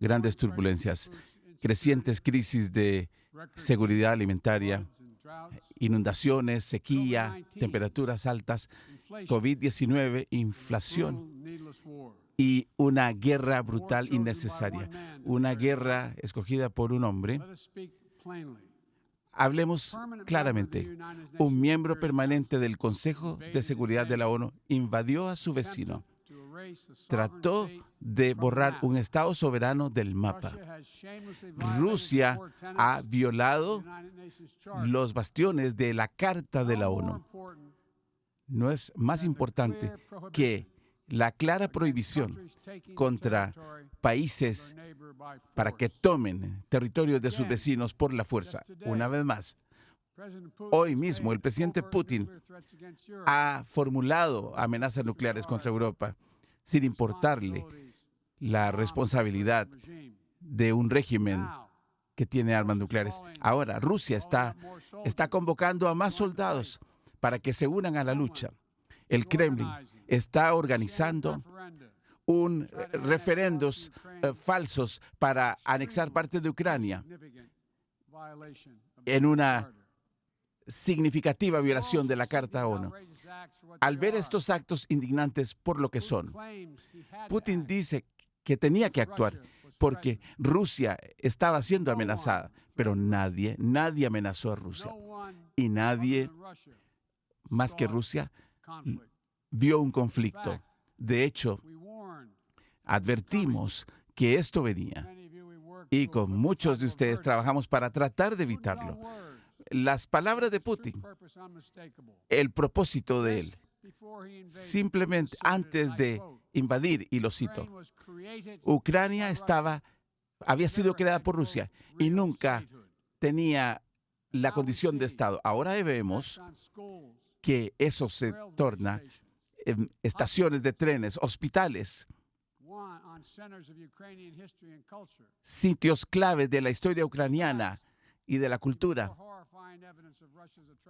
grandes turbulencias, crecientes crisis de seguridad alimentaria, inundaciones, sequía, temperaturas altas, COVID-19, inflación y una guerra brutal innecesaria, una guerra escogida por un hombre. Hablemos claramente. Un miembro permanente del Consejo de Seguridad de la ONU invadió a su vecino. Trató de borrar un Estado soberano del mapa. Rusia ha violado los bastiones de la Carta de la ONU. No es más importante que la clara prohibición contra países para que tomen territorios de sus vecinos por la fuerza. Una vez más, hoy mismo el presidente Putin ha formulado amenazas nucleares contra Europa sin importarle la responsabilidad de un régimen que tiene armas nucleares. Ahora, Rusia está, está convocando a más soldados para que se unan a la lucha. El Kremlin está organizando un referendos eh, falsos para anexar parte de Ucrania en una significativa violación de la Carta ONU. Al ver estos actos indignantes por lo que son, Putin dice que tenía que actuar porque Rusia estaba siendo amenazada, pero nadie, nadie amenazó a Rusia. Y nadie, más que Rusia, vio un conflicto. De hecho, advertimos que esto venía y con muchos de ustedes trabajamos para tratar de evitarlo. Las palabras de Putin, el propósito de él, simplemente antes de invadir, y lo cito, Ucrania estaba, había sido creada por Rusia y nunca tenía la condición de Estado. Ahora vemos que eso se torna en estaciones de trenes, hospitales, sitios claves de la historia ucraniana y de la cultura.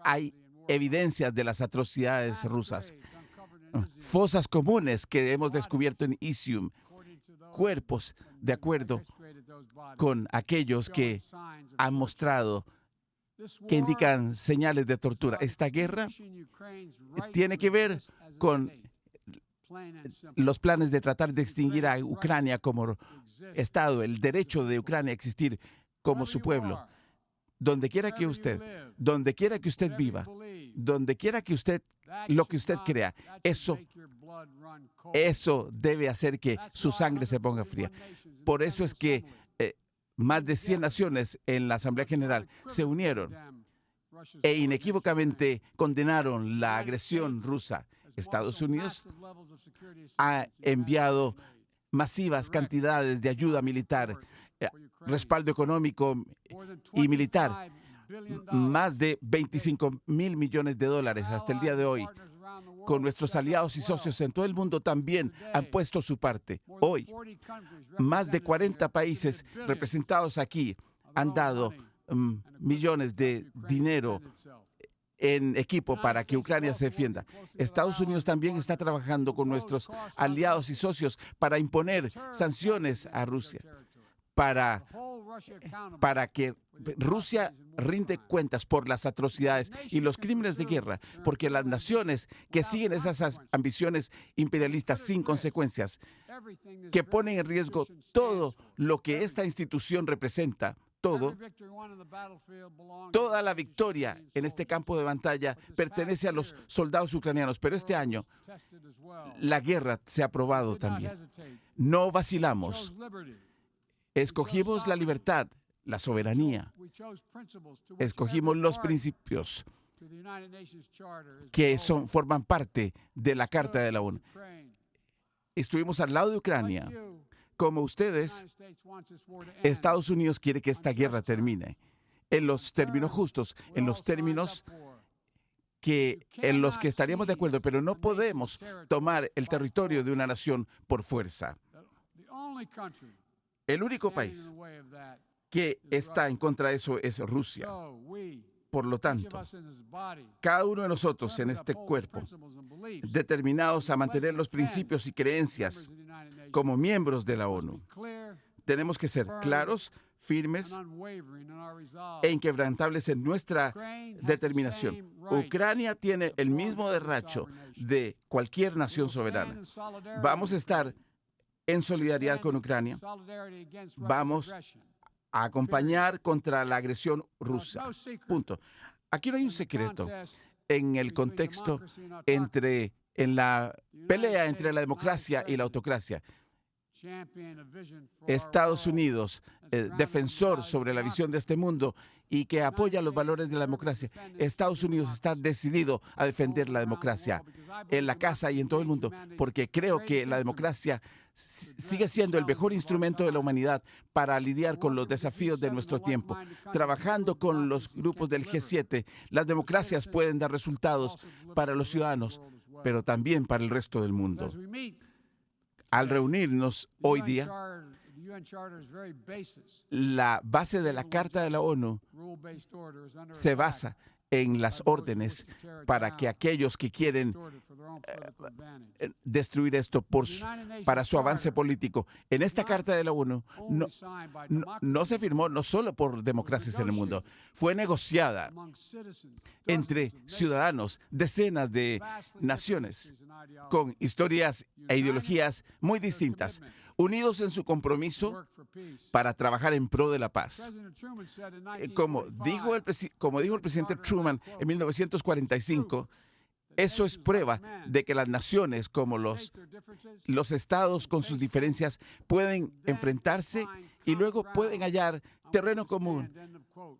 Hay evidencias de las atrocidades rusas. Fosas comunes que hemos descubierto en Isium, cuerpos de acuerdo con aquellos que han mostrado que indican señales de tortura. Esta guerra tiene que ver con los planes de tratar de extinguir a Ucrania como Estado, el derecho de Ucrania a existir como su pueblo. Donde quiera que usted, donde quiera que usted viva, donde quiera que usted, lo que usted crea, eso, eso debe hacer que su sangre se ponga fría. Por eso es que más de 100 naciones en la Asamblea General se unieron e inequívocamente condenaron la agresión rusa. Estados Unidos ha enviado masivas cantidades de ayuda militar, eh, respaldo económico y militar, más de 25 mil millones de dólares hasta el día de hoy con nuestros aliados y socios en todo el mundo también han puesto su parte. Hoy, más de 40 países representados aquí han dado millones de dinero en equipo para que Ucrania se defienda. Estados Unidos también está trabajando con nuestros aliados y socios para imponer sanciones a Rusia, para, para que Rusia rinde cuentas por las atrocidades y los crímenes de guerra, porque las naciones que siguen esas ambiciones imperialistas sin consecuencias, que ponen en riesgo todo lo que esta institución representa, todo, toda la victoria en este campo de batalla pertenece a los soldados ucranianos, pero este año la guerra se ha probado también. No vacilamos. Escogimos la libertad la soberanía. Escogimos los principios que son, forman parte de la Carta de la ONU. Estuvimos al lado de Ucrania. Como ustedes, Estados Unidos quiere que esta guerra termine en los términos justos, en los términos que en los que estaríamos de acuerdo, pero no podemos tomar el territorio de una nación por fuerza. El único país que está en contra de eso es Rusia. Por lo tanto, cada uno de nosotros en este cuerpo, determinados a mantener los principios y creencias como miembros de la ONU, tenemos que ser claros, firmes e inquebrantables en nuestra determinación. Ucrania tiene el mismo derracho de cualquier nación soberana. Vamos a estar en solidaridad con Ucrania. Vamos a acompañar contra la agresión rusa. Punto. Aquí no hay un secreto en el contexto entre en la pelea entre la democracia y la autocracia. Estados Unidos, eh, defensor sobre la visión de este mundo y que apoya los valores de la democracia. Estados Unidos está decidido a defender la democracia en la casa y en todo el mundo, porque creo que la democracia sigue siendo el mejor instrumento de la humanidad para lidiar con los desafíos de nuestro tiempo. Trabajando con los grupos del G7, las democracias pueden dar resultados para los ciudadanos, pero también para el resto del mundo. Al reunirnos hoy día, la base de la Carta de la ONU se basa en las órdenes para que aquellos que quieren eh, destruir esto para su avance político. En esta Carta de la ONU no, no, se firmó no solo por democracias en el mundo, fue negociada entre ciudadanos, decenas de naciones con historias e ideologías muy distintas unidos en su compromiso para trabajar en pro de la paz. Eh, como dijo el, como dijo el presidente Truman en 1945, eso es prueba de que las naciones como los, los estados con sus diferencias pueden enfrentarse y luego pueden hallar terreno común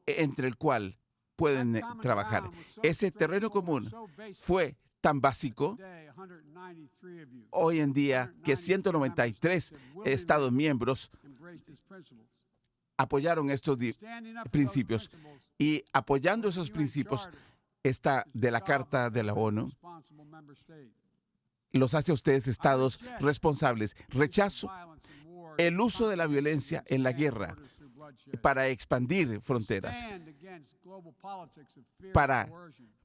entre el cual pueden eh, trabajar. Ese terreno común fue tan básico hoy en día que 193 Estados miembros apoyaron estos principios y apoyando esos principios está de la Carta de la ONU los hace a ustedes estados responsables. Rechazo el uso de la violencia en la guerra para expandir fronteras, para,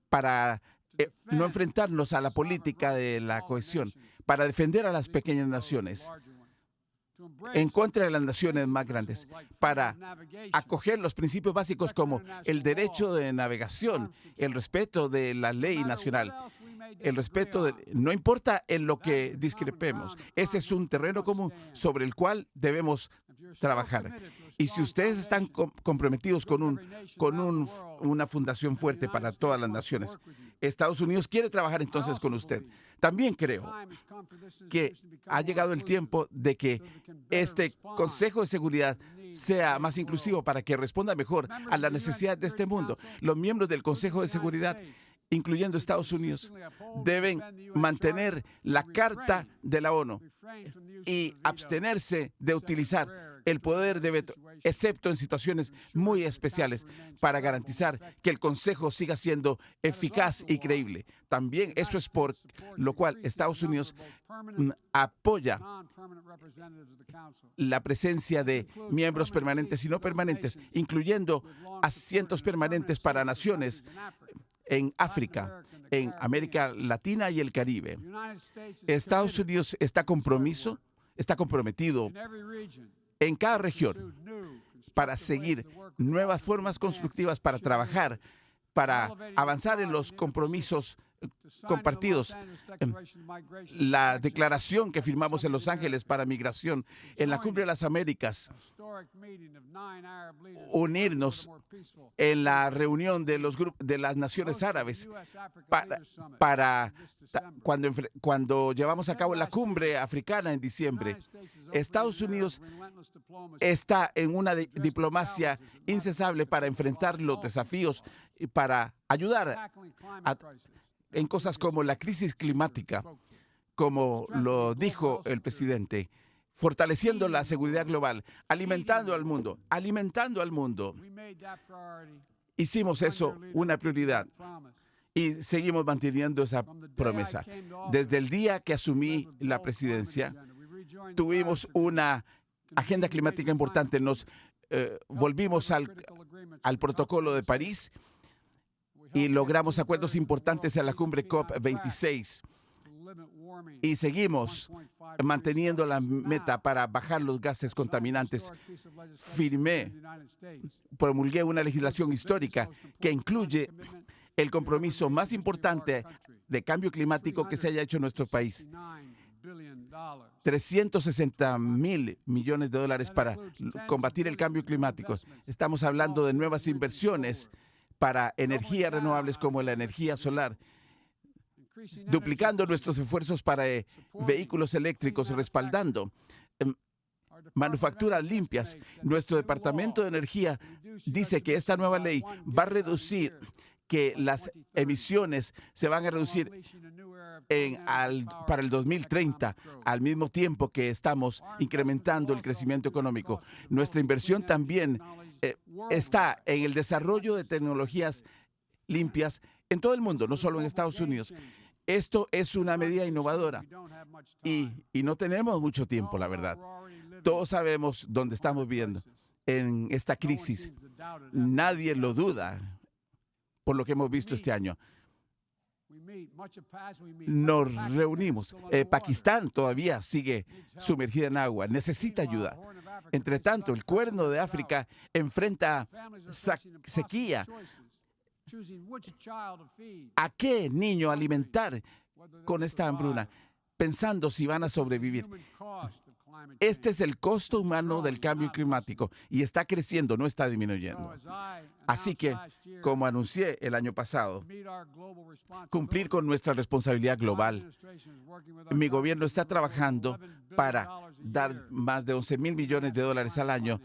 para eh, no enfrentarnos a la política de la cohesión, para defender a las pequeñas naciones en contra de las naciones más grandes, para acoger los principios básicos como el derecho de navegación, el respeto de la ley nacional, el respeto de, no importa en lo que discrepemos, ese es un terreno común sobre el cual debemos trabajar. Y si ustedes están comprometidos con, un, con un, una fundación fuerte para todas las naciones, Estados Unidos quiere trabajar entonces con usted. También creo que ha llegado el tiempo de que este Consejo de Seguridad sea más inclusivo para que responda mejor a la necesidad de este mundo. Los miembros del Consejo de Seguridad incluyendo Estados Unidos, deben mantener la Carta de la ONU y abstenerse de utilizar el poder de veto, excepto en situaciones muy especiales, para garantizar que el Consejo siga siendo eficaz y creíble. También eso es por lo cual Estados Unidos mm, apoya la presencia de miembros permanentes y no permanentes, incluyendo asientos permanentes para naciones en África, en América Latina y el Caribe. Estados Unidos está compromiso, está comprometido en cada región para seguir nuevas formas constructivas para trabajar, para avanzar en los compromisos compartidos. Em, la declaración que firmamos en Los Ángeles para migración en la Cumbre de las Américas, unirnos en la reunión de los de las naciones árabes para, para cuando, cuando llevamos a cabo la cumbre africana en diciembre. Estados Unidos está en una diplomacia incesable para enfrentar los desafíos y para ayudar a, en cosas como la crisis climática, como lo dijo el presidente, fortaleciendo la seguridad global, alimentando al mundo, alimentando al mundo. Hicimos eso una prioridad y seguimos manteniendo esa promesa. Desde el día que asumí la presidencia, tuvimos una agenda climática importante. Nos eh, volvimos al, al protocolo de París y logramos acuerdos importantes en la cumbre COP26 y seguimos manteniendo la meta para bajar los gases contaminantes. Firmé, promulgué una legislación histórica que incluye el compromiso más importante de cambio climático que se haya hecho en nuestro país. 360 mil millones de dólares para combatir el cambio climático. Estamos hablando de nuevas inversiones para energías renovables como la energía solar, duplicando nuestros esfuerzos para eh, vehículos eléctricos, respaldando em, manufacturas limpias. Nuestro Departamento de Energía dice que esta nueva ley va a reducir que las emisiones se van a reducir para el 2030, al mismo tiempo que estamos incrementando el crecimiento económico. Nuestra inversión también eh, está en el desarrollo de tecnologías limpias en todo el mundo, no solo en Estados Unidos. Esto es una medida innovadora y, y no tenemos mucho tiempo, la verdad. Todos sabemos dónde estamos viviendo en esta crisis. Nadie lo duda por lo que hemos visto este año. Nos reunimos. Eh, Pakistán todavía sigue sumergida en agua, necesita ayuda. Entre tanto, el cuerno de África enfrenta sequía. ¿A qué niño alimentar con esta hambruna? Pensando si van a sobrevivir. Este es el costo humano del cambio climático y está creciendo, no está disminuyendo. Así que, como anuncié el año pasado, cumplir con nuestra responsabilidad global. Mi gobierno está trabajando para dar más de 11 mil millones de dólares al año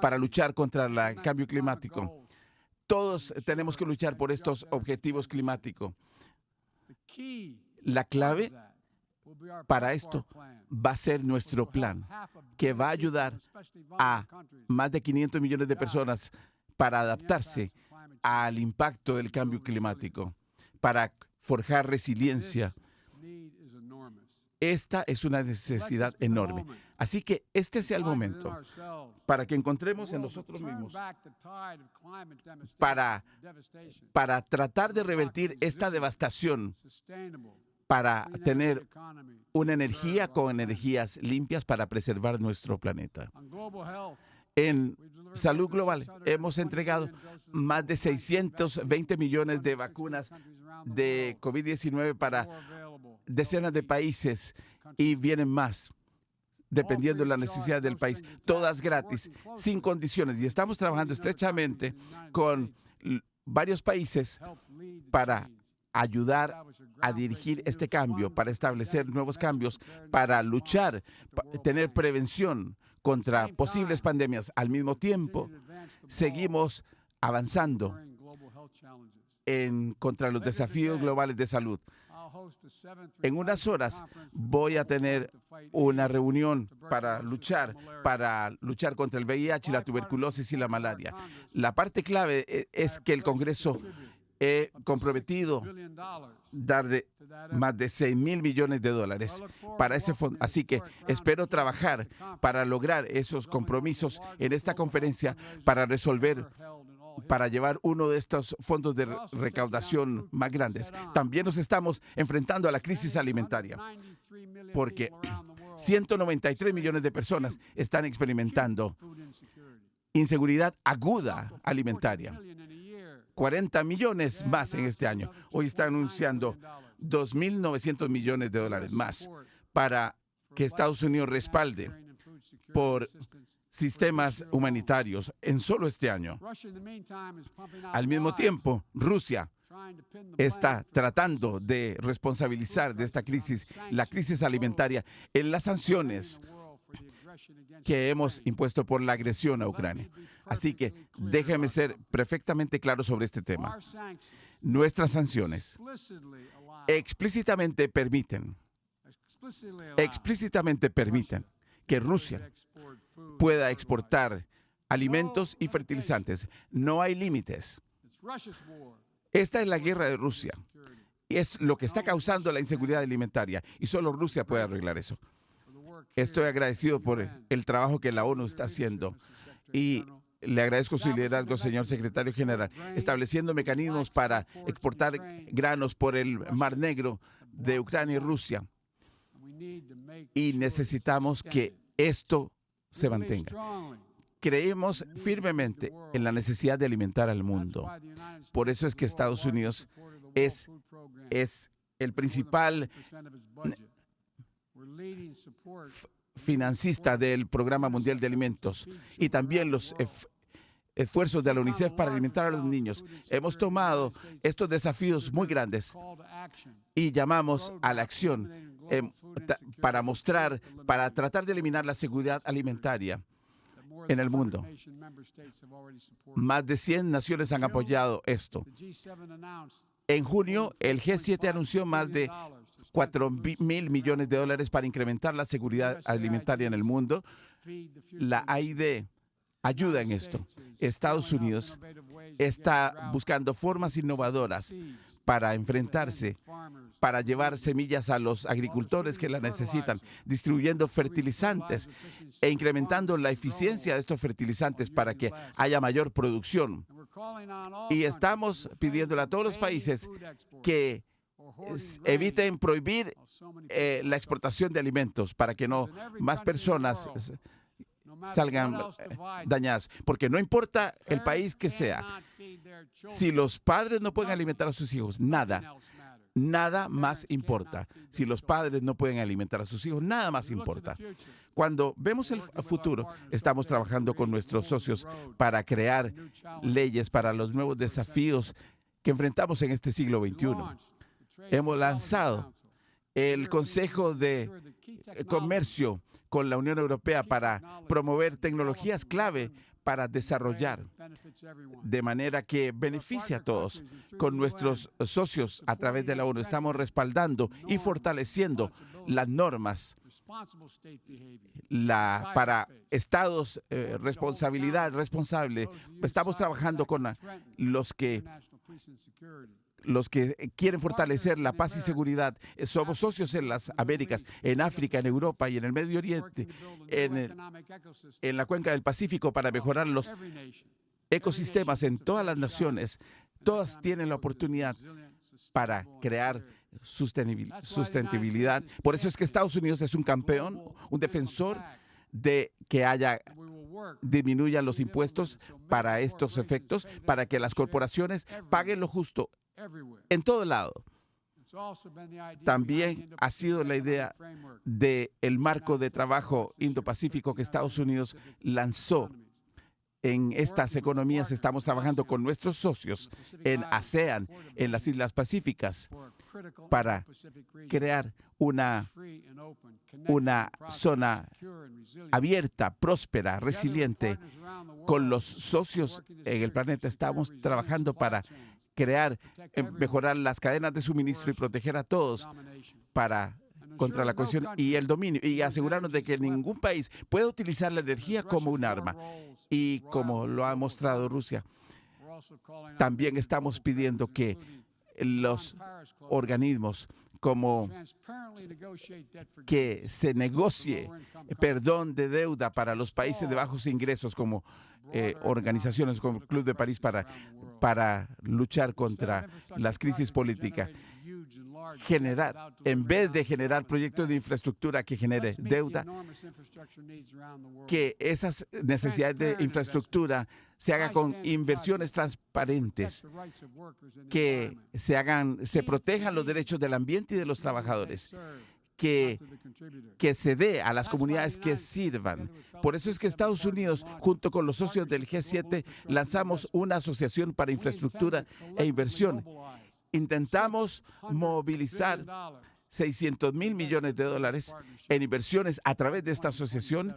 para luchar contra el cambio climático. Todos tenemos que luchar por estos objetivos climáticos. La clave para esto va a ser nuestro plan, que va a ayudar a más de 500 millones de personas para adaptarse al impacto del cambio climático, para forjar resiliencia. Esta es una necesidad enorme. Así que este sea el momento para que encontremos en nosotros mismos, para, para tratar de revertir esta devastación para tener una energía con energías limpias para preservar nuestro planeta. En salud global hemos entregado más de 620 millones de vacunas de COVID-19 para decenas de países y vienen más dependiendo de la necesidad del país, todas gratis, sin condiciones. Y estamos trabajando estrechamente con varios países para ayudar a dirigir este cambio, para establecer nuevos cambios, para luchar, tener prevención contra posibles pandemias. Al mismo tiempo, seguimos avanzando en contra los desafíos globales de salud. En unas horas voy a tener una reunión para luchar, para luchar contra el VIH, la tuberculosis y la malaria. La parte clave e, es que el Congreso he comprometido dar de más de 6 mil millones de dólares para ese fondo. Así que espero trabajar para lograr esos compromisos en esta conferencia para resolver para llevar uno de estos fondos de recaudación más grandes. También nos estamos enfrentando a la crisis alimentaria, porque 193 millones de personas están experimentando inseguridad aguda alimentaria. 40 millones más en este año. Hoy está anunciando 2.900 millones de dólares más para que Estados Unidos respalde por sistemas humanitarios en solo este año. Al mismo tiempo, Rusia está tratando de responsabilizar de esta crisis, la crisis alimentaria, en las sanciones que hemos impuesto por la agresión a Ucrania. Así que déjeme ser perfectamente claro sobre este tema. Nuestras sanciones explícitamente permiten, explícitamente permiten que Rusia pueda exportar alimentos y fertilizantes. No hay límites. Esta es la guerra de Rusia. Es lo que está causando la inseguridad alimentaria y solo Rusia puede arreglar eso. Estoy agradecido por el trabajo que la ONU está haciendo. y Le agradezco su liderazgo, señor secretario general, estableciendo mecanismos para exportar granos por el Mar Negro de Ucrania y Rusia. Y necesitamos que esto se mantenga. Creemos firmemente en la necesidad de alimentar al mundo. Por eso es que Estados Unidos es, es el principal financista del Programa Mundial de Alimentos y también los esfuerzos de la UNICEF para alimentar a los niños. Hemos tomado estos desafíos muy grandes y llamamos a la acción em, para mostrar, para tratar de eliminar la seguridad alimentaria en el mundo. Más de 100 naciones han apoyado esto. En junio, el G7 anunció más de 4 mil millones de dólares para incrementar la seguridad alimentaria en el mundo. La AID ayuda en esto. Estados Unidos está buscando formas innovadoras para enfrentarse, para llevar semillas a los agricultores que la necesitan, distribuyendo fertilizantes e incrementando la eficiencia de estos fertilizantes para que haya mayor producción. Y estamos pidiéndole a todos los países que eviten prohibir eh, la exportación de alimentos para que no más personas salgan eh, dañadas. Porque no importa el país que sea, si los padres no pueden alimentar a sus hijos, nada, nada más importa. Si los padres no pueden alimentar a sus hijos, nada más importa. Cuando vemos el futuro, estamos trabajando con nuestros socios para crear leyes para los nuevos desafíos que enfrentamos en este siglo XXI hemos lanzado el Consejo de Comercio con la Unión Europea para promover tecnologías clave para desarrollar de manera que beneficie a todos. Con nuestros socios a través de la ONU estamos respaldando y fortaleciendo las normas la, para estados, eh, responsabilidad responsable. Estamos trabajando con los que los que quieren fortalecer la paz y seguridad. Eh, somos socios en las Américas, en África, en Europa y en el Medio Oriente, en, en la cuenca del Pacífico para mejorar los ecosistemas en todas las naciones. Todas tienen la oportunidad para crear sustentabilidad. Por eso es que Estados Unidos es un campeón, un defensor de que haya disminuyan los impuestos para estos efectos, para que las corporaciones paguen lo justo en todo lado. También ha sido la idea del el marco de trabajo Indo-Pacífico que Estados Unidos lanzó. En estas economías estamos trabajando con nuestros socios en ASEAN, en las Islas Pacíficas, para crear una, una zona abierta, próspera, resiliente. Con los socios en el planeta estamos trabajando para crear, eh, mejorar las cadenas de suministro y proteger a todos para contra la cohesión y el dominio y asegurarnos de que ningún país pueda utilizar la energía como un arma. Y como lo ha mostrado Rusia, también estamos pidiendo que los organismos como que se negocie perdón de deuda para los países de bajos ingresos como eh, organizaciones como el Club de París para, para luchar contra las crisis políticas. Generar, en vez de generar proyectos de infraestructura que genere deuda, que esas necesidades de infraestructura se hagan con inversiones transparentes, que se hagan, se protejan los derechos del ambiente y de los trabajadores que, que se dé a las comunidades que sirvan. Por eso es que Estados Unidos, junto con los socios del G7, lanzamos una asociación para infraestructura e inversión. Intentamos movilizar 600 mil millones de dólares en inversiones a través de esta asociación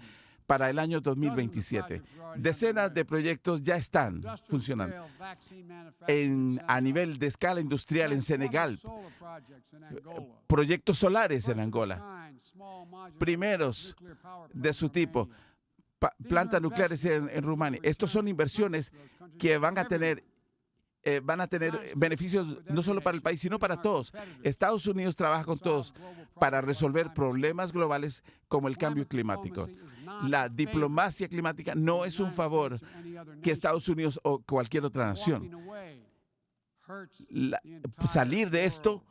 para el año 2027. Decenas de proyectos ya están funcionando. en, a nivel de escala industrial en Senegal, proyectos solares en Angola, primeros de su tipo, plantas nucleares en, en Rumania. Estos son inversiones que van a tener eh, van a tener beneficios no solo para el país, sino para todos. Estados Unidos trabaja con todos para resolver problemas globales como el cambio climático. La diplomacia climática no es un favor que Estados Unidos o cualquier otra nación. salir de esto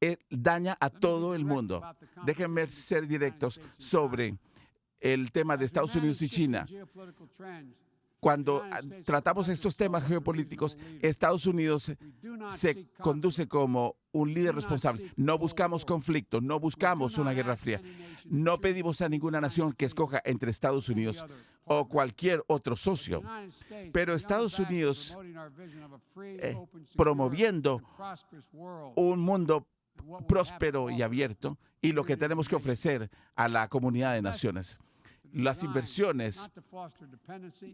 eh, daña a todo el mundo. Déjenme ser directos sobre el tema de Estados Unidos y China. Cuando ah, tratamos estos temas geopolíticos, Estados Unidos se conduce como un líder responsable. No buscamos conflicto, no buscamos una guerra fría. No pedimos a ninguna nación que escoja entre Estados Unidos o cualquier otro socio. Pero Estados Unidos, eh, promoviendo un mundo próspero y abierto, y lo que tenemos que ofrecer a la comunidad de naciones las inversiones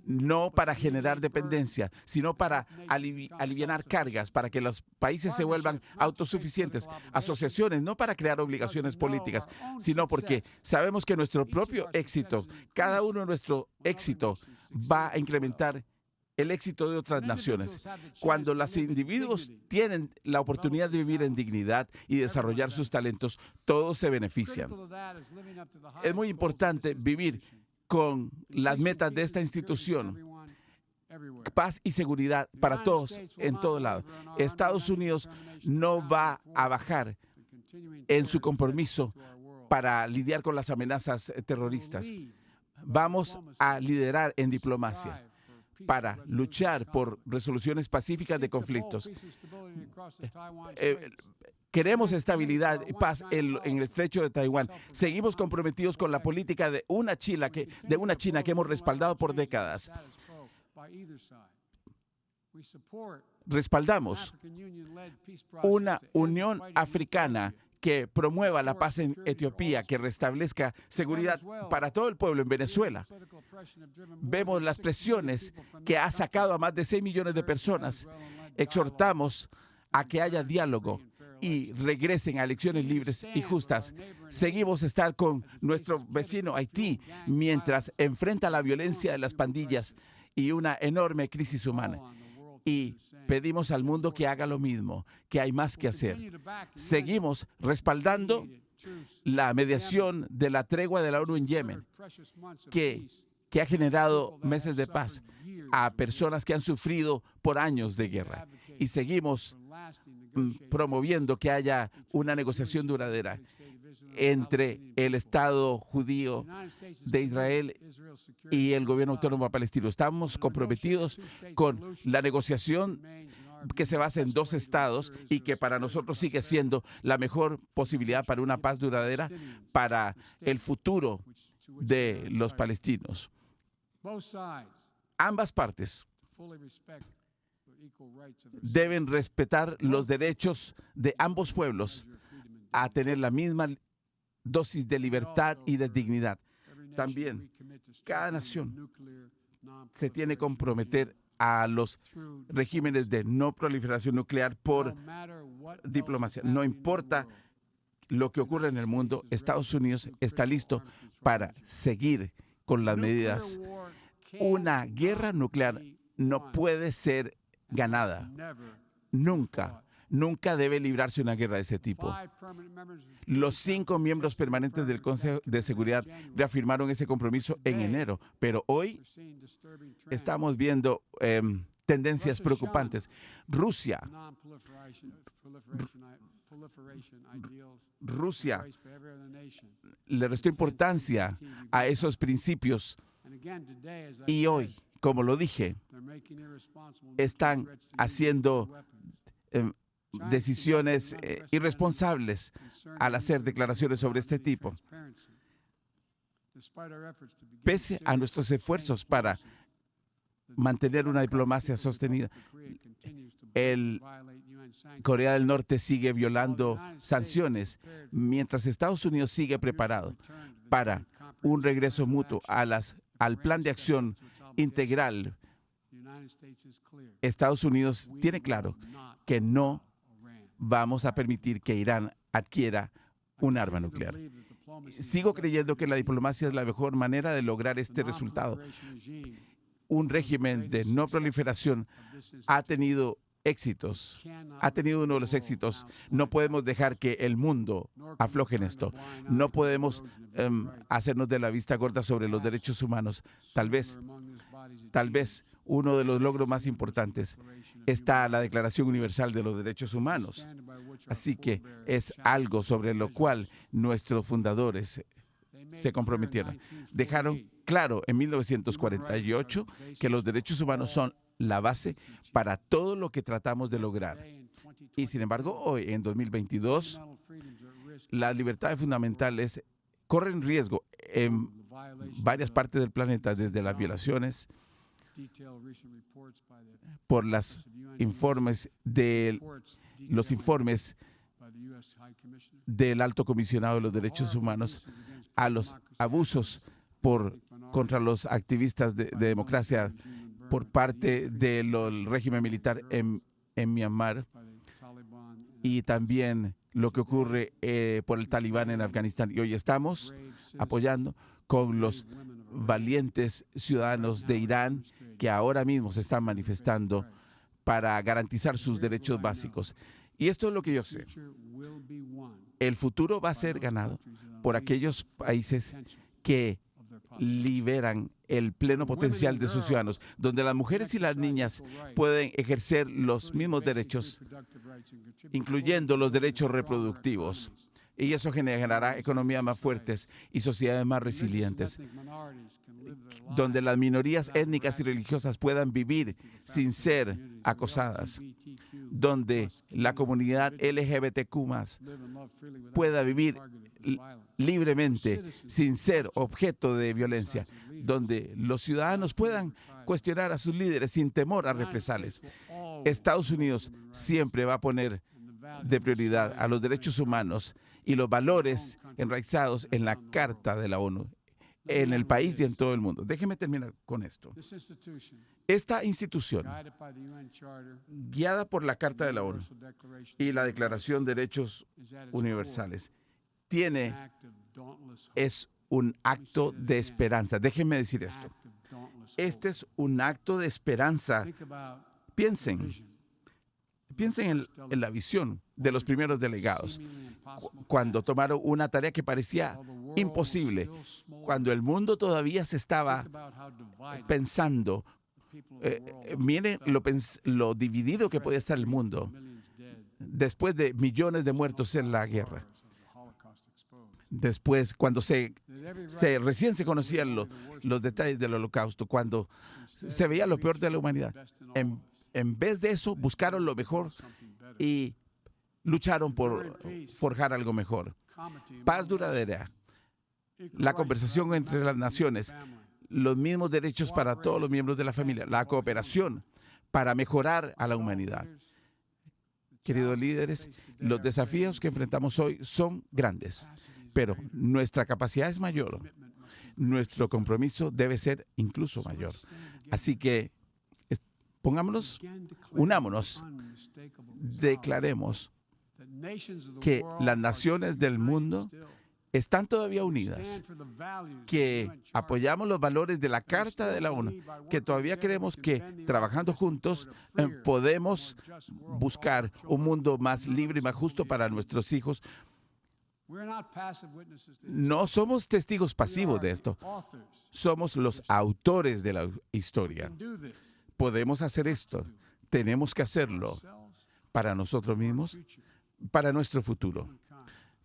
no para generar dependencia, sino para aliviar cargas, para que los países se vuelvan autosuficientes. Asociaciones no para crear obligaciones políticas, sino porque sabemos que nuestro propio éxito, cada uno de nuestro éxito va a incrementar el éxito de otras naciones. Cuando los individuos tienen la oportunidad de vivir en dignidad y desarrollar sus talentos, todos se benefician. Es muy importante vivir con las metas de esta institución. Paz y seguridad para todos en todo lado. Estados Unidos no va a bajar en su compromiso para lidiar con las amenazas terroristas. Vamos a liderar en diplomacia para luchar por resoluciones pacíficas de conflictos. Eh, queremos estabilidad y paz en, el estrecho de Taiwán. Seguimos comprometidos con la política de una, China que, de una China que hemos respaldado por décadas. Respaldamos una Unión Africana que promueva la paz en Etiopía, que restablezca seguridad para todo el pueblo en Venezuela. Vemos las presiones que ha sacado a más de 6 millones de personas. Exhortamos a que haya diálogo y regresen a elecciones libres y justas. Seguimos estar con nuestro vecino Haití mientras enfrenta la violencia de las pandillas y una enorme crisis humana y pedimos al mundo que haga lo mismo, que hay más que hacer. Seguimos respaldando la mediación de la tregua de la ONU en Yemen, que, que ha generado meses de paz a personas que han sufrido por años de guerra. Y seguimos mm, promoviendo que haya una negociación duradera entre el Estado judío de Israel y el gobierno autónomo palestino. Estamos comprometidos con la negociación que se basa en dos estados y que para nosotros sigue siendo la mejor posibilidad para una paz duradera para el futuro de los palestinos. Ambas partes deben respetar los derechos de ambos pueblos a tener la misma dosis de libertad y de dignidad. También, cada nación se tiene que comprometer a los regímenes de no proliferación nuclear por diplomacia. No importa lo que ocurra en el mundo, Estados Unidos está listo para seguir con las medidas. Una guerra nuclear no puede ser ganada. Nunca nunca debe librarse una guerra de ese tipo. Los cinco miembros permanentes del Consejo de Seguridad reafirmaron ese compromiso en enero, pero hoy estamos viendo em, tendencias preocupantes. Rusia, Rusia le restó importancia a esos principios y hoy, como lo dije, están haciendo decisiones eh, irresponsables al hacer declaraciones sobre este tipo. Pese a nuestros esfuerzos para mantener una diplomacia sostenida, el Corea del Norte sigue violando sanciones, mientras Estados Unidos sigue preparado para un regreso mutuo al plan de acción integral. Estados Unidos tiene claro que no vamos a permitir que Irán adquiera un arma nuclear. Sigo creyendo que la diplomacia es la mejor manera de lograr este resultado. Un régimen de no proliferación ha tenido éxitos, ha tenido uno de los éxitos. No podemos dejar que el mundo afloje en esto. No podemos em, hacernos de la vista gorda sobre los derechos humanos. Tal vez, tal vez uno de los logros más importantes está la Declaración Universal de los Derechos Humanos. Así que es algo sobre lo cual nuestros fundadores se comprometieron. Dejaron claro en 1948 que los derechos humanos son la base para todo lo que tratamos de lograr. Y sin embargo, hoy, en 2022, las libertades fundamentales corren riesgo en varias partes del planeta, desde las violaciones por los informes de los informes del Alto Comisionado de los Derechos Humanos a los abusos por contra los activistas de democracia por parte del régimen militar en, Myanmar y también lo que ocurre eh, por el talibán en Afganistán. Y hoy estamos apoyando con los valientes ciudadanos de Irán que ahora mismo se están manifestando para garantizar sus derechos básicos. Y esto es lo que yo sé. El futuro va a ser ganado por aquellos países que liberan el pleno potencial de sus ciudadanos, donde las mujeres y las niñas pueden ejercer los mismos derechos, incluyendo los derechos reproductivos. Y eso generará economías más fuertes y sociedades más resilientes, donde las minorías étnicas y religiosas puedan vivir sin ser acosadas, donde la comunidad LGBTQ pueda vivir libremente sin ser objeto de violencia, donde los ciudadanos puedan cuestionar a sus líderes sin temor a represalias. Estados Unidos siempre va a poner de prioridad a los derechos humanos y los valores enraizados en la Carta de la ONU, en el país y en todo el mundo. Déjeme terminar con esto. Esta institución, guiada por la Carta de la ONU y la Declaración de Derechos Universales, tiene, es un acto de esperanza. Déjenme decir esto. Este es un acto de esperanza. Piensen, piensen en, la visión de los primeros delegados, cuando tomaron una tarea que parecía imposible, cuando el mundo todavía se estaba pensando, eh, eh, miren lo, dividido que podía estar el mundo después de millones de muertos en la guerra después, cuando se, recién se conocían los detalles del holocausto, cuando se veía lo peor de la humanidad. En vez de eso, buscaron lo mejor y lucharon por forjar algo mejor. Paz duradera, la conversación entre las naciones, los mismos derechos para todos los miembros de la familia, la cooperación para mejorar a la humanidad. Queridos líderes, los desafíos que enfrentamos hoy son grandes pero nuestra capacidad es mayor. Nuestro compromiso debe ser incluso mayor. Así que pongámonos, unámonos, declaremos que las naciones del mundo están todavía unidas, que apoyamos los valores de la Carta de la ONU, que todavía creemos que trabajando juntos eh, podemos buscar un mundo más libre y más justo para nuestros hijos, no somos testigos pasivos de esto. Somos los autores de la historia. Podemos hacer esto. Tenemos que hacerlo para nosotros mismos, para nuestro futuro,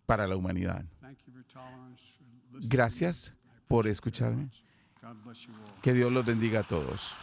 para la humanidad. Gracias por escucharme. Que Dios los bendiga a todos.